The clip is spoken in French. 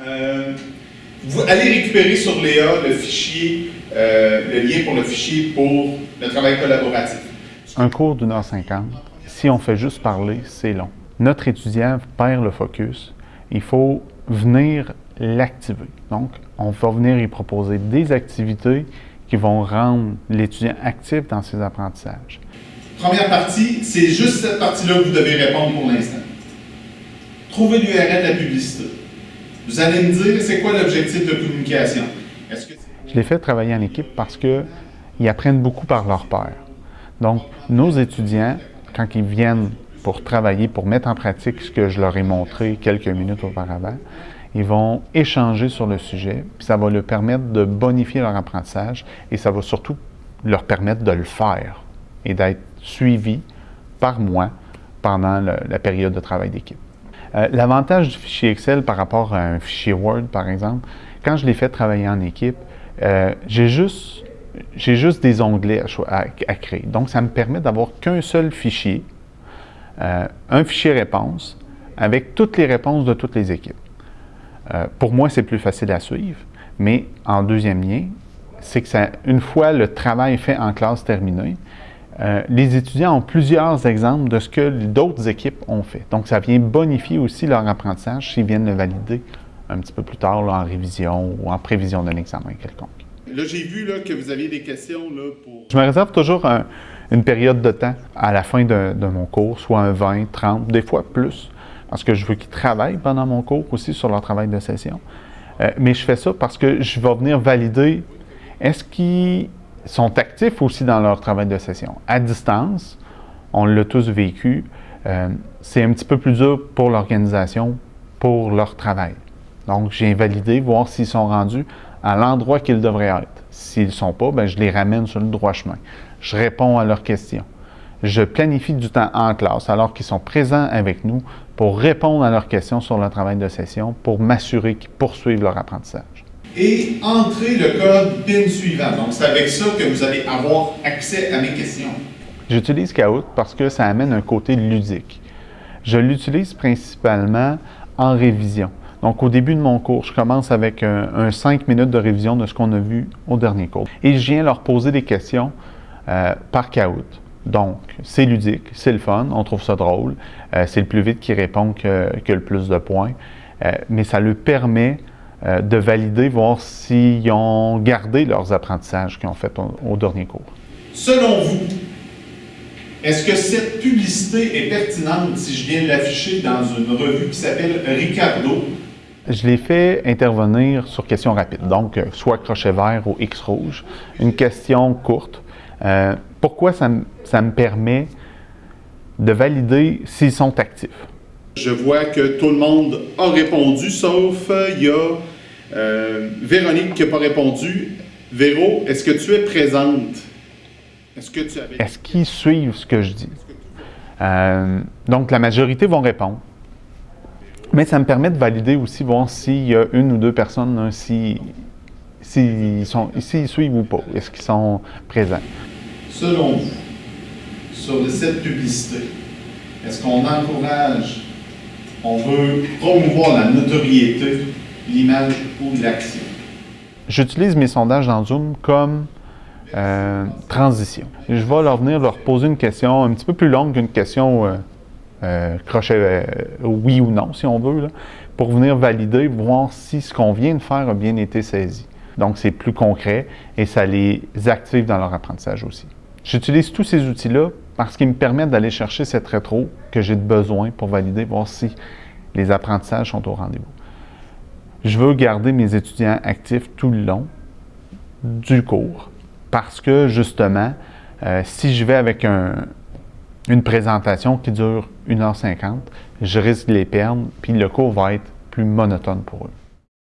Euh, vous allez récupérer sur Léa le fichier, euh, le lien pour le fichier pour le travail collaboratif. Un cours d'une heure cinquante, si on fait juste parler, c'est long. Notre étudiant perd le focus. Il faut venir l'activer. Donc, on va venir y proposer des activités qui vont rendre l'étudiant actif dans ses apprentissages. Première partie, c'est juste cette partie-là que vous devez répondre pour l'instant. Trouvez l'URL de la publicité. Vous allez me dire, c'est quoi l'objectif de communication? Je les fais travailler en équipe parce qu'ils apprennent beaucoup par leur père. Donc, nos étudiants, quand ils viennent pour travailler, pour mettre en pratique ce que je leur ai montré quelques minutes auparavant, ils vont échanger sur le sujet, puis ça va leur permettre de bonifier leur apprentissage et ça va surtout leur permettre de le faire et d'être suivis par moi pendant la période de travail d'équipe. Euh, l'avantage du fichier Excel par rapport à un fichier Word, par exemple, quand je l'ai fait travailler en équipe, euh, j'ai juste, des onglets à, créer. Donc, ça me permet d'avoir qu'un seul fichier, euh, un fichier réponse, avec toutes les réponses de toutes les équipes. pour moi, c'est plus facile à suivre, mais en deuxième lien, c'est que ça, une fois le travail fait en classe terminé, euh, les étudiants ont plusieurs exemples de ce que d'autres équipes ont fait. Donc, ça vient bonifier aussi leur apprentissage s'ils viennent le valider un petit peu plus tard en révision ou en prévision d'un examen quelconque. Là, j'ai vu là, que vous aviez des questions là, pour... Je me réserve toujours une période de temps à la fin de, mon cours, soit un 20, 30, des fois plus, parce que je veux qu'ils travaillent pendant mon cours aussi sur leur travail de session. Euh, mais je fais ça parce que je vais venir valider est-ce qu'ils sont actifs aussi dans leur travail de session. À distance, on l'a tous vécu, euh, c'est un petit peu plus dur pour l'organisation, pour leur travail. Donc, j'ai validé, voir s'ils sont rendus à l'endroit qu'ils devraient être. S'ils ne sont pas, ben, je les ramène sur le droit chemin. Je réponds à leurs questions. Je planifie du temps en classe alors qu'ils sont présents avec nous pour répondre à leurs questions sur le travail de session, pour m'assurer qu'ils poursuivent leur apprentissage et entrez le code PIN suivant. Donc, c'est avec ça que vous allez avoir accès à mes questions. J'utilise Kahoot parce que ça amène un côté ludique. Je l'utilise principalement en révision. Donc, au début de mon cours, je commence avec un, 5 minutes de révision de ce qu'on a vu au dernier cours. Et je viens leur poser des questions euh, par Kahoot. Donc, c'est ludique, c'est le fun, on trouve ça drôle, euh, c'est le plus vite qui répond que, le plus de points, euh, mais ça lui permet euh, de valider, voir s'ils ont gardé leurs apprentissages qu'ils ont fait au, dernier cours. Selon vous, est-ce que cette publicité est pertinente si je viens de l'afficher dans une revue qui s'appelle Ricardo? Je l'ai fait intervenir sur question rapide, donc euh, soit crochet vert ou X rouge, une question courte. Euh, pourquoi ça, ça me permet de valider s'ils sont actifs? Je vois que tout le monde a répondu, sauf euh, il y a euh, Véronique qui n'a pas répondu. Véro, est-ce que tu es présente? Est-ce que tu avais... Est-ce qu'ils suivent ce que je dis? Euh, donc, la majorité vont répondre. Mais ça me permet de valider aussi, voir s'il y a une ou deux personnes, s'ils si, suivent ou pas. Est-ce qu'ils sont présents? Selon vous, sur cette publicité, est-ce qu'on encourage on veut promouvoir la notoriété, l'image ou l'action. J'utilise mes sondages dans Zoom comme euh, transition. Je vais leur venir leur poser une question un petit peu plus longue qu'une question euh, euh, crochet oui ou non, si on veut, pour venir valider, voir si ce qu'on vient de faire a bien été saisi. Donc, c'est plus concret et ça les active dans leur apprentissage aussi. J'utilise tous ces outils-là parce qu'ils me permettent d'aller chercher cette rétro que j'ai besoin pour valider, voir si les apprentissages sont au rendez-vous. Je veux garder mes étudiants actifs tout le long du cours parce que justement, euh, si je vais avec une présentation qui dure 1h50, je risque de les perdre, puis le cours va être plus monotone pour eux.